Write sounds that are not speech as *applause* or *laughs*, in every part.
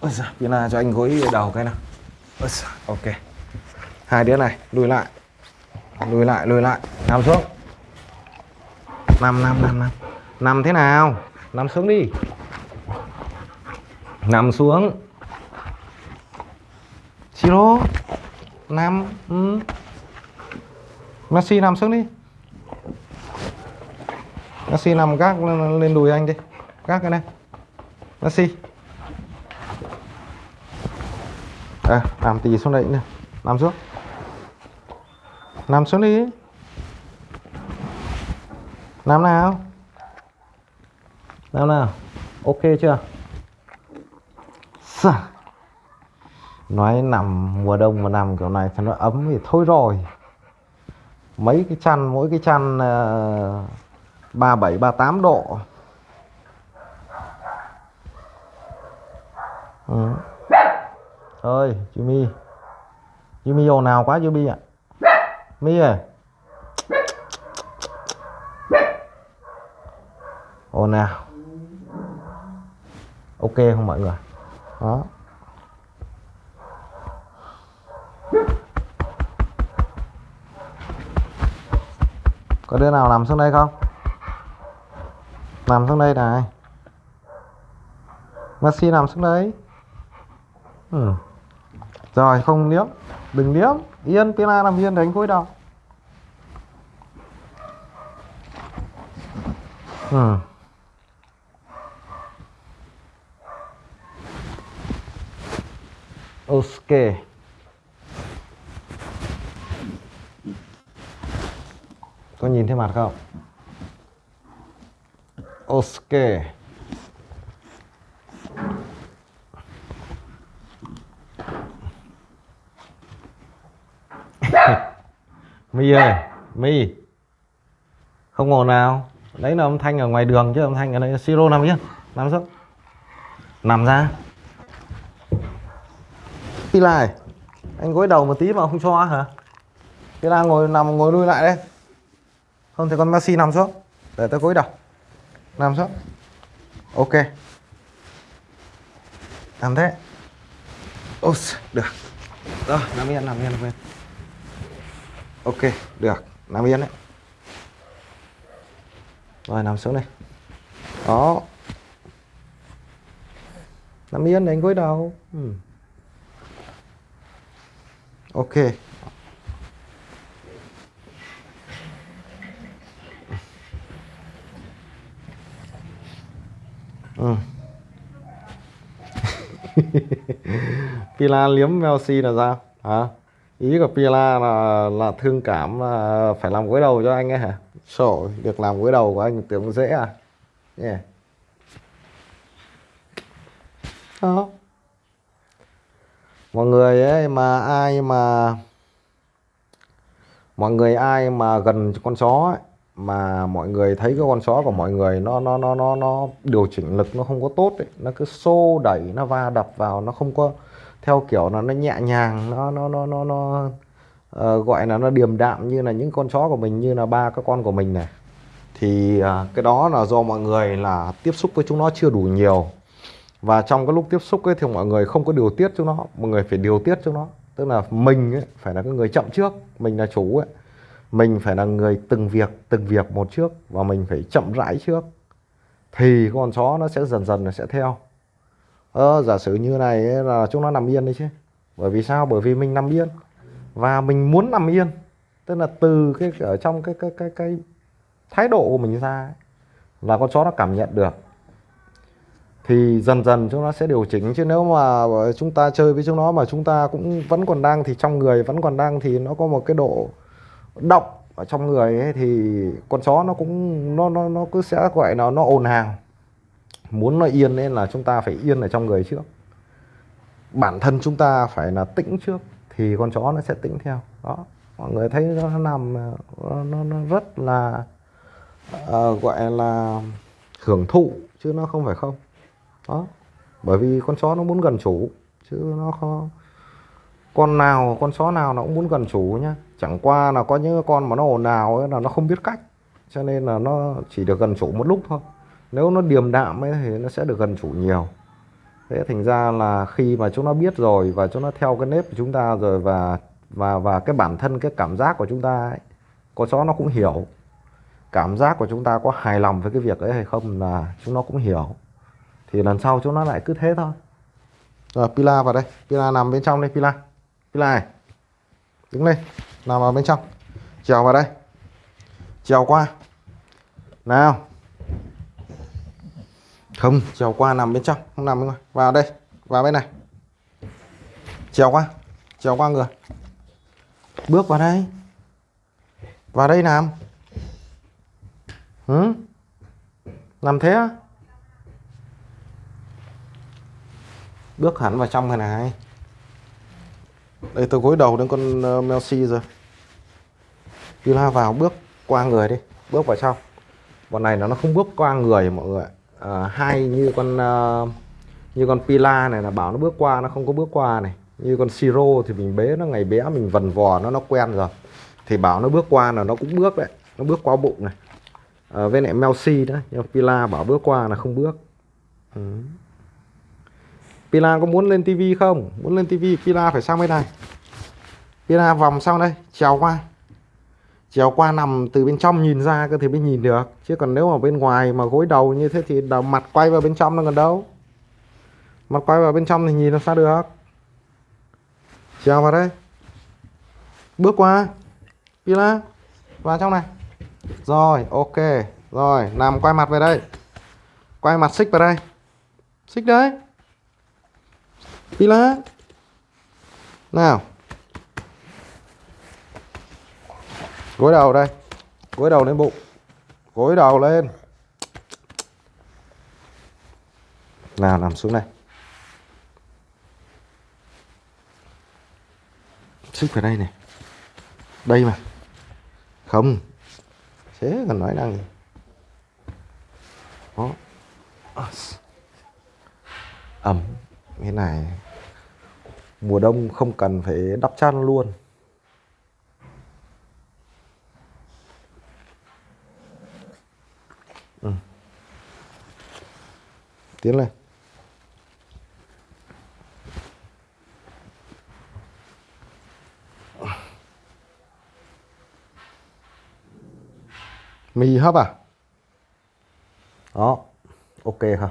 Ôi giời, Pina cho anh gối đầu cái nào. Ôi giời, ok. Hai đứa này lùi lại. Lùi lại lùi lại. Nằm xuống. Nằm nằm nằm nằm. Nằm thế nào? Nằm xuống đi. Nằm xuống. Siro nằm ừ. Messi nằm xuống đi. Messi nằm gác lên đùi anh đi. Gác cái này. Messi. À, làm tí xuống đây nữa nằm xuống. Nằm xuống đi. Nằm nào? Nằm nào? Ok chưa? Sao? nói nằm mùa đông mà nằm kiểu này thì nó ấm thì thôi rồi. Mấy cái chăn mỗi cái chăn ờ, ba bảy ba tám độ. Ừ thôi Jimmy Jimmy ồn nào quá Jimmy ạ. Mi à ồn nào ok không mọi người? Đó. Có đứa nào nằm xuống đây không? Nằm xuống đây này. Messi nằm xuống đấy ừ rồi, không liếm. Đừng liếm. Yên Pina nằm yên đánh cúi đầu. Ừ. ok. Có nhìn thấy mặt không? Ok. Mi ơi mi không ồn nào. Đấy là âm thanh ở ngoài đường chứ âm thanh ở đây siro nằm yên. Nằm xuống. Nằm ra. Pila này anh gối đầu một tí mà không cho hả? Pila ngồi nằm ngồi lui lại đây. Không thì con Messi nằm xuống. Để tôi gối đầu. Nằm xuống. Ok. Làm thế. Ôi, được. Rồi nằm yên nằm yên nằm yên ok, được. Nằm yên đấy. Rồi nằm xuống đây. Đó. Nằm yên đánh gối đầu. Ừ. ok. Ừ. *laughs* Pila liếm Melsi là sao? Hả? Ý của Pila là là thương cảm là phải làm gối đầu cho anh ấy hả sổ được làm gối đầu của anh tưởng dễ à yeah. đó mọi người ấy mà ai mà mọi người ai mà gần con chó ấy, mà mọi người thấy cái con chó của mọi người nó nó nó nó nó điều chỉnh lực nó không có tốt ấy. nó cứ xô đẩy nó va đập vào nó không có theo kiểu là nó nhẹ nhàng nó nó nó nó nó uh, gọi là nó điềm đạm như là những con chó của mình như là ba các con của mình này. Thì uh, cái đó là do mọi người là tiếp xúc với chúng nó chưa đủ nhiều. Và trong cái lúc tiếp xúc ấy thì mọi người không có điều tiết chúng nó mọi người phải điều tiết chúng nó. Tức là mình ấy, phải là cái người chậm trước mình là chủ ấy. Mình phải là người từng việc từng việc một trước và mình phải chậm rãi trước. Thì con chó nó sẽ dần dần nó sẽ theo ờ, giả sử như này là chúng nó nằm yên đấy chứ. Bởi vì sao? Bởi vì mình nằm yên. Và mình muốn nằm yên. Tức là từ cái ở trong cái cái cái cái thái độ của mình ra ấy, là con chó nó cảm nhận được. Thì dần dần chúng nó sẽ điều chỉnh. Chứ nếu mà chúng ta chơi với chúng nó mà chúng ta cũng vẫn còn đang thì trong người vẫn còn đang thì nó có một cái độ động ở trong người ấy, thì con chó nó cũng nó nó nó cứ sẽ gọi là nó ồn ào muốn nó yên nên là chúng ta phải yên ở trong người trước. Bản thân chúng ta phải là tĩnh trước thì con chó nó sẽ tĩnh theo. Đó mọi người thấy nó nằm nó, nó rất là uh, gọi là hưởng thụ chứ nó không phải không. Đó bởi vì con chó nó muốn gần chủ chứ nó không con nào con chó nào nó cũng muốn gần chủ nhá. Chẳng qua là có những con mà nó ồn ào ấy là nó không biết cách cho nên là nó chỉ được gần chủ một lúc thôi nếu nó điềm đạm ấy thì nó sẽ được gần chủ nhiều. Thế thành ra là khi mà chúng nó biết rồi và chúng nó theo cái nếp của chúng ta rồi và và và cái bản thân cái cảm giác của chúng ta ấy, con chó nó cũng hiểu. Cảm giác của chúng ta có hài lòng với cái việc ấy hay không là chúng nó cũng hiểu. Thì lần sau chúng nó lại cứ thế thôi. Rồi Pila vào đây. Pila nằm bên trong đây Pila. Pila này. Đứng lên. Nằm vào bên trong. Trèo vào đây. Trèo qua. Nào không trèo qua nằm bên trong không nằm bên ngoài. Vào đây vào bên này. Trèo qua trèo qua người. Bước vào đây. Vào đây nằm. Ừ? nằm thế á? Bước hẳn vào trong này này. Đây tôi gối đầu đến con ờ, uh, Melsi rồi. Pila vào bước qua người đi. Bước vào trong. Bọn này nó nó không bước qua người mọi người à, hai như con uh, như con Pila này là bảo nó bước qua nó không có bước qua này. Như con Siro thì mình bế nó ngày bé mình vần vò nó nó quen rồi. Thì bảo nó bước qua là nó cũng bước đấy nó bước qua bụng này. À, với lại Melsi đó nhưng Pila bảo bước qua là không bước. Ừ. Pila có muốn lên tivi không? Muốn lên tivi Pila phải sang bên này. Pila vòng sau đây trèo qua trèo qua nằm từ bên trong nhìn ra cơ thì mới nhìn được. Chứ còn nếu mà bên ngoài mà gối đầu như thế thì đầu mặt quay vào bên trong nó còn đâu. Mặt quay vào bên trong thì nhìn làm sao được? Chào vào đây. Bước qua. Pila, vào trong này. Rồi, ok. Rồi, nằm quay mặt về đây. Quay mặt xích vào đây. Xích đấy. Pila. Nào. Gối đầu đây. Gối đầu lên bụng. Gối đầu lên. Nào, nằm xuống đây. Xích vào đây này. Đây mà. Không. Thế còn nói năng gì? Đó. Ẩm. Cái này. Mùa đông không cần phải đắp chăn luôn. Ừ. tiến lên. Mì hấp à? Đó ok không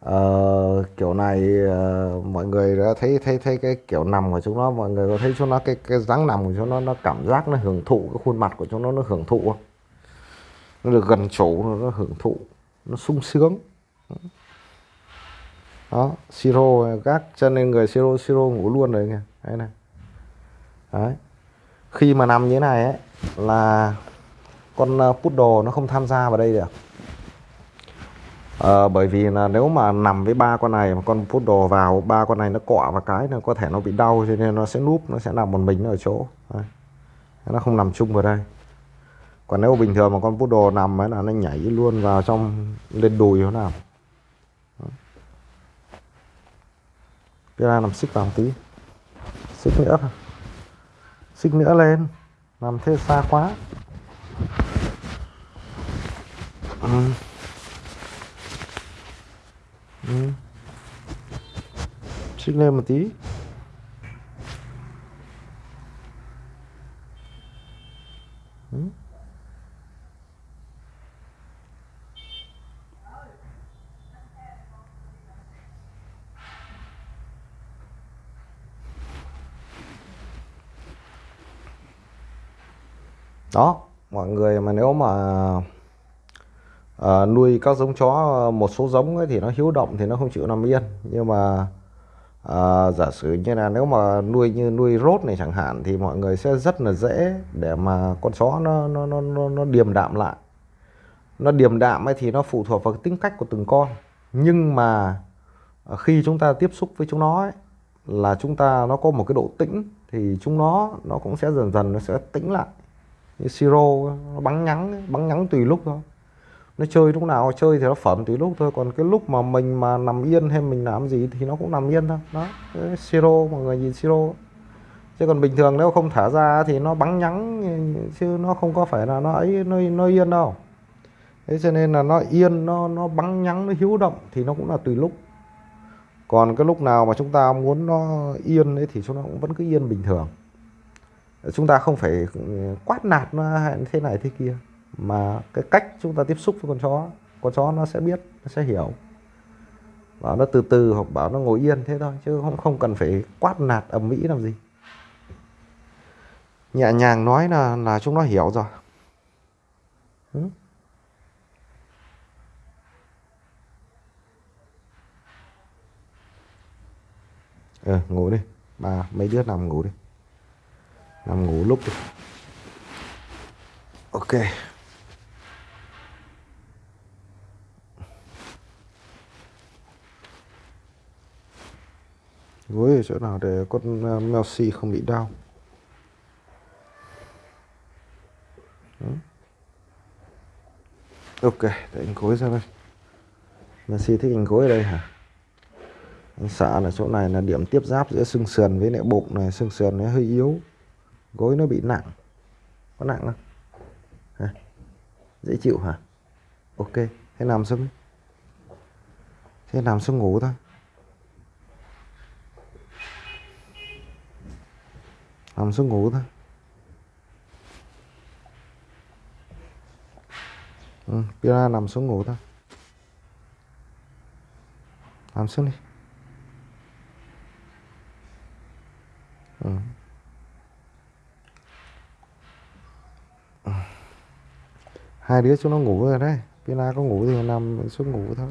ờ, kiểu này uh, mọi người đã thấy thấy thấy cái kiểu nằm của chúng nó mọi người có thấy chúng nó cái cái dáng nằm của chúng nó nó cảm giác nó hưởng thụ cái khuôn mặt của chúng nó nó hưởng thụ không? Nó được gần chủ nó, nó hưởng thụ nó sung sướng. Đó siro gác chân lên người siro siro ngủ luôn rồi kìa đây này. Đấy. Khi mà nằm như thế này ấy là con ờ, poodle nó không tham gia vào đây được. À, bởi vì là nếu mà nằm với ba con này mà con poodle vào ba con này nó cọ vào cái nó có thể nó bị đau cho nên nó sẽ núp nó sẽ nằm một mình ở chỗ. Đấy. nó không nằm chung vào đây còn nếu bình thường mà con poodle nằm ấy là nó nhảy luôn vào trong, lên đùi nó nằm cái này nằm xích vào một tí. Xích nữa. Xích nữa lên. Nằm thế xa quá. Ừ. Ừ. xích lên một tí. Hmm? Đó mọi người mà nếu mà à, nuôi các giống chó ờ, một số giống ấy thì nó hiếu động thì nó không chịu nằm yên. Nhưng mà à, giả sử như là nếu mà nuôi như nuôi rốt này chẳng hạn thì mọi người sẽ rất là dễ để mà con chó nó nó nó nó, nó điềm đạm lại. Nó điềm đạm ấy thì nó phụ thuộc vào tính cách của từng con. Nhưng mà khi chúng ta tiếp xúc với chúng nó ấy, là chúng ta nó có một cái độ tĩnh thì chúng nó nó cũng sẽ dần dần nó sẽ tĩnh lại như siro nó bắn ngắn, bắn ngắn tùy lúc thôi. Nó chơi lúc nào chơi thì nó phẩm tùy lúc thôi còn cái lúc mà mình mà nằm yên hay mình làm gì thì nó cũng nằm yên thôi. Đó cái siro mọi người nhìn siro. Chứ còn bình thường nếu không thả ra thì nó bắn nhắn chứ nó không có phải là nó ấy nó, nó yên đâu. Thế cho nên là nó yên nó nó bắn nhắn nó hiếu động thì nó cũng là tùy lúc. Còn cái lúc nào mà chúng ta muốn nó yên ấy thì chúng nó cũng vẫn cứ yên bình thường chúng ta không phải ừ, quát nạt nó thế này thế kia, mà cái cách chúng ta tiếp xúc với con chó con chó nó sẽ biết, nó sẽ hiểu. Bảo nó từ từ hoặc bảo nó ngồi yên thế thôi, chứ không không cần phải quát nạt ầm ĩ làm gì. Nhẹ nhàng nói là là chúng nó hiểu rồi. Ừ. ừ ngủ đi. Bà mấy đứa nằm ngủ đi nằm ngủ lúc đi. Ok. Gối ở chỗ nào để con uh, Melsi không bị đau? Ok để anh gối ra đây. Melsi thích anh gối ở đây hả? Anh sợ là chỗ này là điểm tiếp giáp giữa xương sườn với lại bụng này xương sườn nó hơi yếu gối nó bị nặng. Có nặng không? Hả? dễ chịu hả? Ok thế nằm xuống thế nằm xuống ngủ thôi. Nằm xuống ngủ thôi. Ừ, Pira nằm xuống ngủ thôi. Nằm xuống đi. Hai đứa xuống nó ngủ rồi đấy. Pina có ngủ thì nằm xuống ngủ thôi.